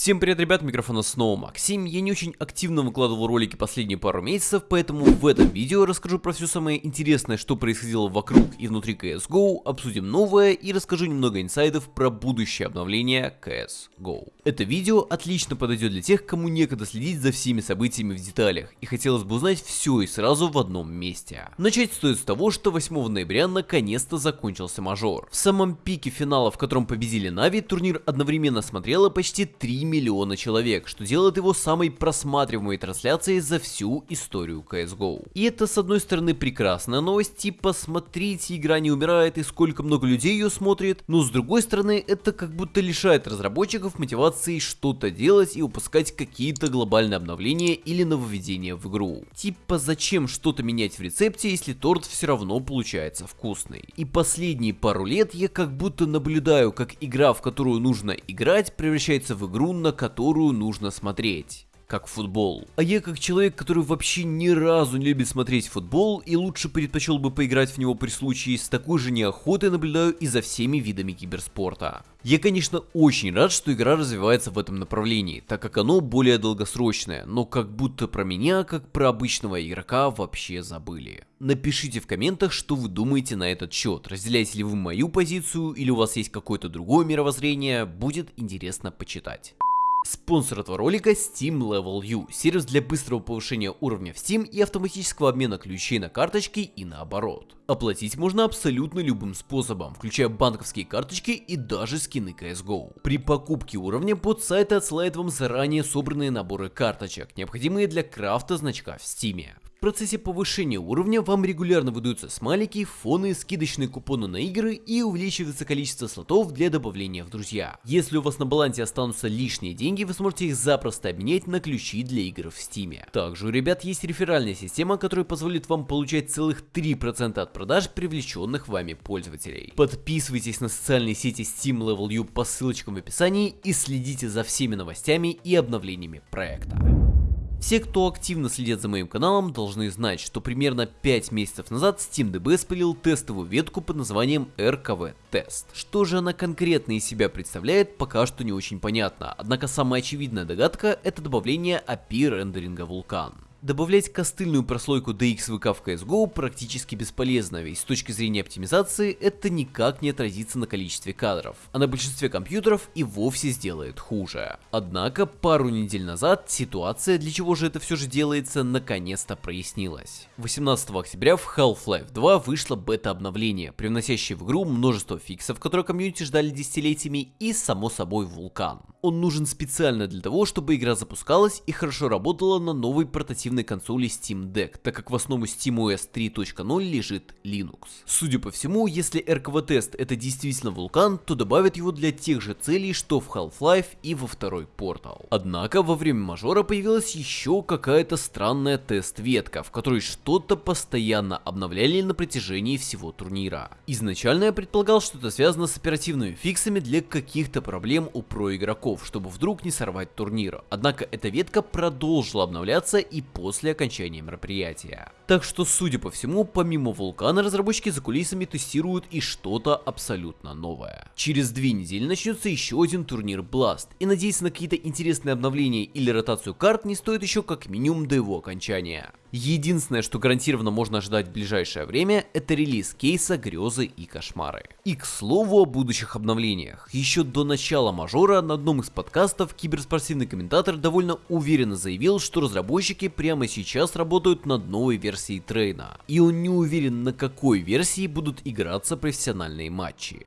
Всем привет, ребят, микрофона снова Максим. Я не очень активно выкладывал ролики последние пару месяцев, поэтому в этом видео расскажу про все самое интересное, что происходило вокруг и внутри CSGO, обсудим новое и расскажу немного инсайдов про будущее обновление CSGO. Это видео отлично подойдет для тех, кому некогда следить за всеми событиями в деталях, и хотелось бы узнать все и сразу в одном месте. Начать стоит с того, что 8 ноября наконец-то закончился мажор. В самом пике финала, в котором победили Нави, турнир одновременно смотрело почти 3 миллиона человек, что делает его самой просматриваемой трансляцией за всю историю CSGO. И это с одной стороны прекрасная новость, типа смотрите, игра не умирает и сколько много людей ее смотрит, но с другой стороны это как будто лишает разработчиков мотивации что-то делать и выпускать какие-то глобальные обновления или нововведения в игру. Типа зачем что-то менять в рецепте, если торт все равно получается вкусный. И последние пару лет я как будто наблюдаю, как игра, в которую нужно играть, превращается в игру, на которую нужно смотреть как футбол. А я как человек, который вообще ни разу не любит смотреть футбол и лучше предпочел бы поиграть в него при случае, с такой же неохотой наблюдаю и за всеми видами киберспорта. Я, конечно, очень рад, что игра развивается в этом направлении, так как оно более долгосрочное, но как будто про меня, как про обычного игрока, вообще забыли. Напишите в комментах, что вы думаете на этот счет, разделяете ли вы мою позицию или у вас есть какое-то другое мировоззрение, будет интересно почитать. Спонсор этого ролика Steam Level U, сервис для быстрого повышения уровня в Steam и автоматического обмена ключей на карточки и наоборот. Оплатить можно абсолютно любым способом, включая банковские карточки и даже скины CSGO. При покупке уровня под сайт отсылает вам заранее собранные наборы карточек, необходимые для крафта значка в Steam. В процессе повышения уровня вам регулярно выдаются смайлики, фоны, скидочные купоны на игры и увеличивается количество слотов для добавления в друзья. Если у вас на балансе останутся лишние деньги, вы сможете их запросто обменять на ключи для игр в стиме. Также у ребят есть реферальная система, которая позволит вам получать целых 3% от продаж привлеченных вами пользователей. Подписывайтесь на социальные сети Steam Level U по ссылочкам в описании и следите за всеми новостями и обновлениями проекта. Все, кто активно следит за моим каналом, должны знать, что примерно 5 месяцев назад SteamDB спилил тестовую ветку под названием RKV Test. Что же она конкретно из себя представляет, пока что не очень понятно, однако самая очевидная догадка это добавление API рендеринга Vulkan. Добавлять костыльную прослойку DXVK в CSGO практически бесполезно, ведь с точки зрения оптимизации это никак не отразится на количестве кадров, а на большинстве компьютеров и вовсе сделает хуже. Однако пару недель назад ситуация, для чего же это все же делается, наконец-то прояснилась. 18 октября в Half-Life 2 вышло бета-обновление, привносящее в игру множество фиксов, которые комьюнити ждали десятилетиями, и само собой вулкан. Он нужен специально для того, чтобы игра запускалась и хорошо работала на новой портативной консоли Steam Deck, так как в основу SteamOS 3.0 лежит Linux. Судя по всему, если RKV тест это действительно вулкан, то добавят его для тех же целей, что в Half-Life и во второй Portal. Однако во время мажора появилась еще какая-то странная тест-ветка, в которой что-то постоянно обновляли на протяжении всего турнира. Изначально я предполагал, что это связано с оперативными фиксами для каких-то проблем у про игроков игроков, чтобы вдруг не сорвать турнир. Однако эта ветка продолжила обновляться и после окончания мероприятия. Так что, судя по всему, помимо Вулкана, разработчики за кулисами тестируют и что-то абсолютно новое. Через две недели начнется еще один турнир Blast, и надеяться на какие-то интересные обновления или ротацию карт не стоит еще как минимум до его окончания. Единственное, что гарантированно можно ожидать в ближайшее время, это релиз кейса «Грезы и кошмары». И к слову о будущих обновлениях. Еще до начала мажора на одном из подкастов киберспортивный комментатор довольно уверенно заявил, что разработчики прямо сейчас работают над новой версией трейна. И он не уверен, на какой версии будут играться профессиональные матчи.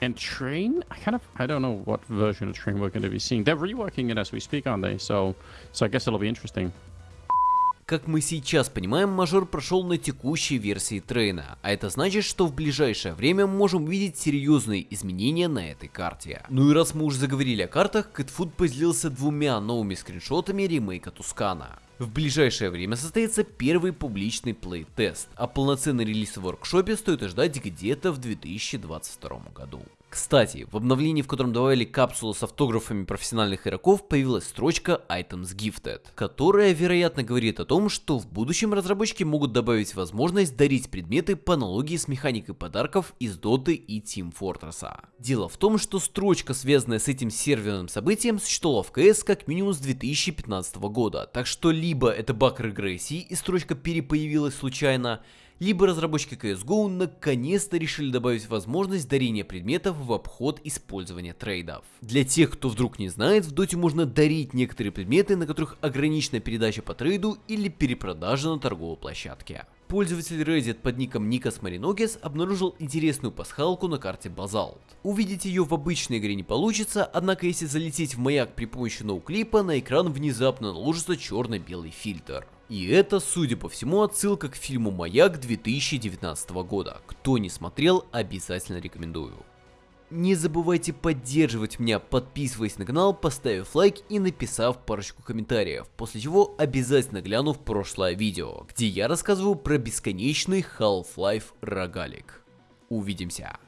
And train, I kind of, I don't know what version of train we're going to be seeing. They're reworking it as we speak, aren't they? So, so I guess it'll be interesting. Как мы сейчас понимаем, мажор прошел на текущей версии трейна, а это значит, что в ближайшее время мы можем увидеть серьезные изменения на этой карте. Ну и раз мы уже заговорили о картах, Кэтфуд поделился двумя новыми скриншотами ремейка Тускана. В ближайшее время состоится первый публичный плей-тест, а полноценный релиз в воркшопе стоит ждать где-то в 2022 году. Кстати, в обновлении, в котором добавили капсулу с автографами профессиональных игроков, появилась строчка Items Gifted, которая, вероятно, говорит о том, что в будущем разработчики могут добавить возможность дарить предметы по аналогии с механикой подарков из Dota и Team Fortress. Дело в том, что строчка, связанная с этим серверным событием, существовала в CS как минимум с 2015 года, так что либо это баг регрессии и строчка перепоявилась случайно, либо разработчики CSGO наконец-то решили добавить возможность дарения предметов в обход использования трейдов. Для тех, кто вдруг не знает, в доте можно дарить некоторые предметы, на которых ограничена передача по трейду или перепродажа на торговой площадке. Пользователь Reddit под ником Никас Мариногес обнаружил интересную пасхалку на карте Базалт. Увидеть ее в обычной игре не получится, однако если залететь в маяк при помощи ноуклипа, на экран внезапно наложится черно-белый фильтр. И это, судя по всему, отсылка к фильму «Маяк» 2019 года. Кто не смотрел, обязательно рекомендую. Не забывайте поддерживать меня, подписываясь на канал, поставив лайк и написав парочку комментариев, после чего обязательно гляну в прошлое видео, где я рассказываю про бесконечный Half-Life рогалик. Увидимся!